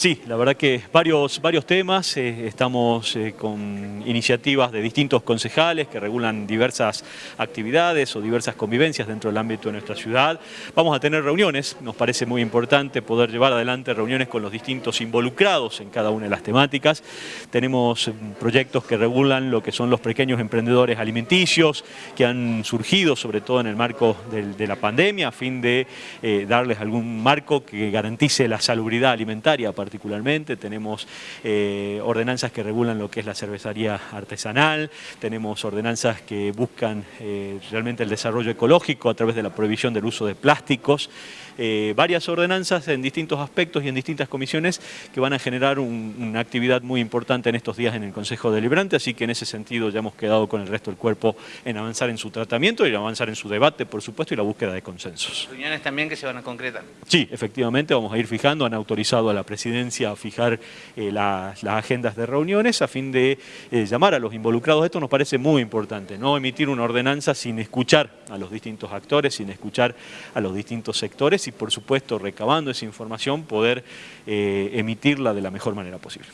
Sí, la verdad que varios, varios temas, eh, estamos eh, con iniciativas de distintos concejales que regulan diversas actividades o diversas convivencias dentro del ámbito de nuestra ciudad. Vamos a tener reuniones, nos parece muy importante poder llevar adelante reuniones con los distintos involucrados en cada una de las temáticas. Tenemos eh, proyectos que regulan lo que son los pequeños emprendedores alimenticios que han surgido sobre todo en el marco de la pandemia a fin de darles algún marco que garantice la salubridad alimentaria particularmente, tenemos eh, ordenanzas que regulan lo que es la cervecería artesanal, tenemos ordenanzas que buscan eh, realmente el desarrollo ecológico a través de la prohibición del uso de plásticos, eh, varias ordenanzas en distintos aspectos y en distintas comisiones que van a generar una actividad muy importante en estos días en el Consejo Deliberante, así que en ese sentido ya hemos quedado con el resto del cuerpo en avanzar en su tratamiento y en avanzar en su debate, por supuesto, y la búsqueda de consensos. ¿Reuniones también que se van a concretar? Sí, efectivamente, vamos a ir fijando, han autorizado a la presidencia a fijar eh, las agendas de reuniones a fin de eh, llamar a los involucrados. Esto nos parece muy importante, no emitir una ordenanza sin escuchar a los distintos actores, sin escuchar a los distintos sectores y por supuesto recabando esa información poder eh, emitirla de la mejor manera posible.